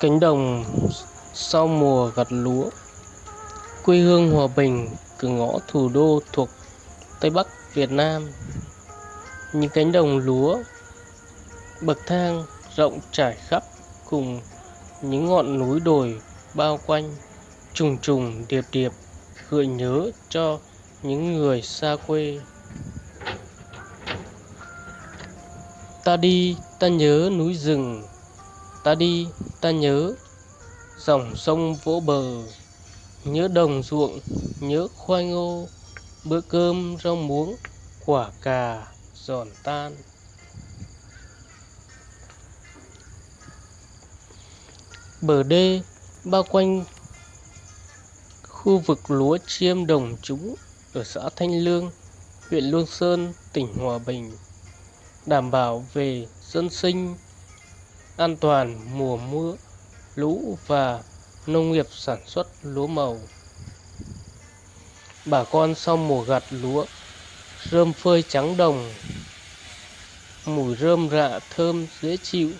Cánh đồng sau mùa gặt lúa Quê hương Hòa Bình, cửa ngõ thủ đô thuộc Tây Bắc Việt Nam. Những cánh đồng lúa bậc thang rộng trải khắp cùng những ngọn núi đồi bao quanh trùng trùng điệp điệp gợi nhớ cho những người xa quê. Ta đi ta nhớ núi rừng ta đi ta nhớ dòng sông vỗ bờ nhớ đồng ruộng nhớ khoai ngô bữa cơm rau muống quả cà giòn tan. Bờ đê bao quanh khu vực lúa chiêm đồng trũng ở xã Thanh Lương, huyện Lương Sơn, tỉnh Hòa Bình, đảm bảo về dân sinh, an toàn mùa mưa, lũ và nông nghiệp sản xuất lúa màu. Bà con sau mùa gặt lúa, rơm phơi trắng đồng, mùi rơm rạ thơm dễ chịu,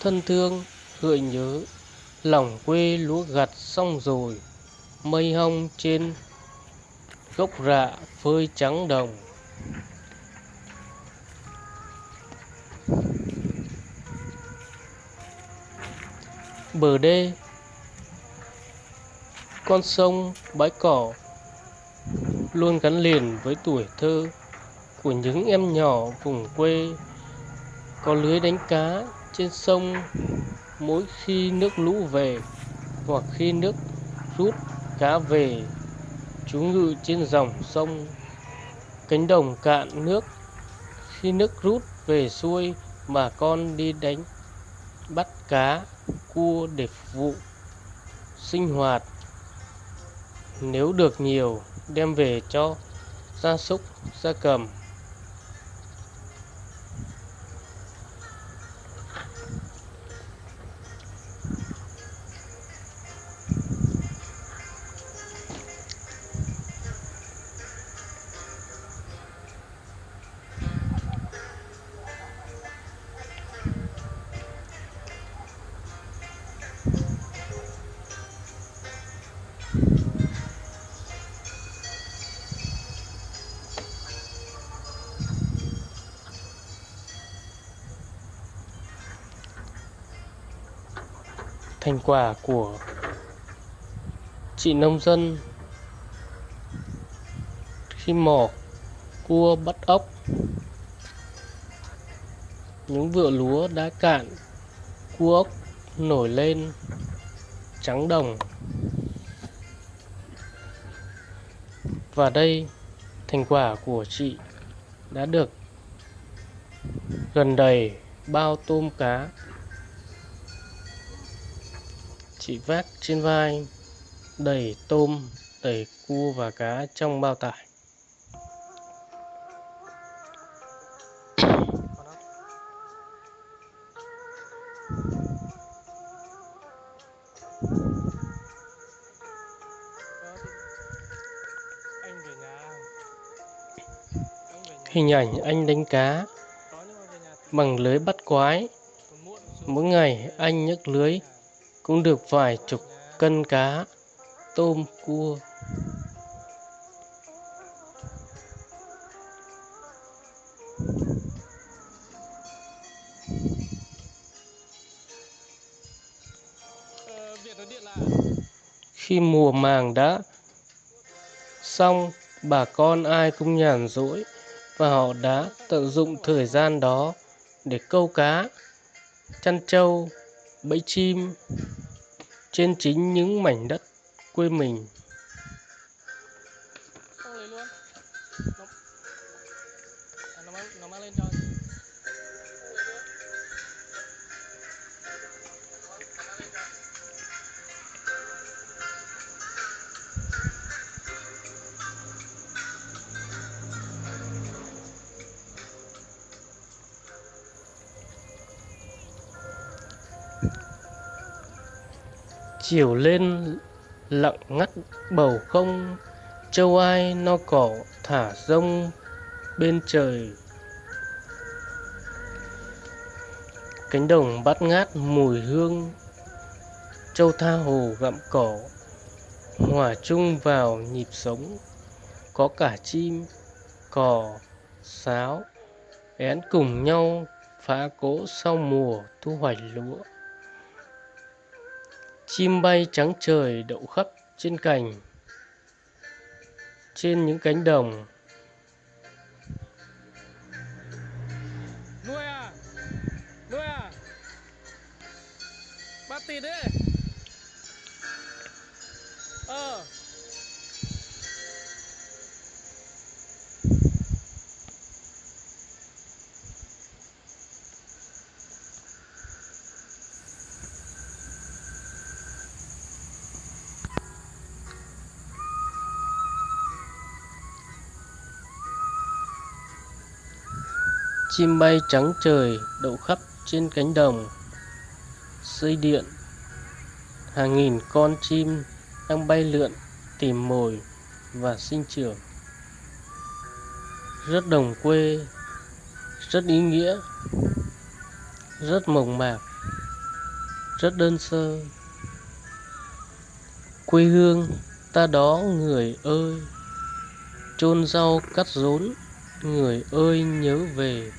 thân thương, gợi nhớ, lòng quê lúa gặt xong rồi, mây hong trên gốc rạ phơi trắng đồng. Bờ đê Con sông, bãi cỏ luôn gắn liền với tuổi thơ của những em nhỏ vùng quê. Có lưới đánh cá trên sông mỗi khi nước lũ về hoặc khi nước rút cá về chú ngự trên dòng sông cánh đồng cạn nước. Khi nước rút về xuôi mà con đi đánh bắt cá cua để phục vụ sinh hoạt. Nếu được nhiều, đem về cho gia súc, gia cầm. Thành quả của chị nông dân khi mò, cua bắt ốc. Những vựa lúa đã cạn, cua ốc nổi lên, trắng đồng. Và đây, thành quả của chị đã được gần đầy bao tôm cá chị vác trên vai, đầy tôm đầy cua và cá trong bao tải. Hình ảnh anh đánh cá bằng lưới bắt quái. Mỗi ngày anh nhấc lưới cũng được vài chục cân cá tôm cua. Khi mùa màng đã xong, bà con ai cũng nhàn rỗi và họ đã tận dụng thời gian đó để câu cá, chăn trâu, bẫy chim trên chính những mảnh đất quê mình. Chiều lên lặng ngắt bầu không, châu ai no cỏ thả rông bên trời. Cánh đồng bát ngát mùi hương, châu tha hồ gặm cỏ, hòa chung vào nhịp sống. Có cả chim, cò, sáo, én cùng nhau phá cỗ sau mùa thu hoạch lúa chim bay trắng trời đậu khắp trên cành, trên những cánh đồng. Nuôi à nuôi à. Bắt tịt đấy chim bay trắng trời, đậu khắp trên cánh đồng. Xây điện, hàng nghìn con chim đang bay lượn, tìm mồi và sinh trưởng. Rất đồng quê, rất ý nghĩa, rất mộc mạc, rất đơn sơ. Quê hương ta đó người ơi, chôn rau cắt rốn, người ơi nhớ về.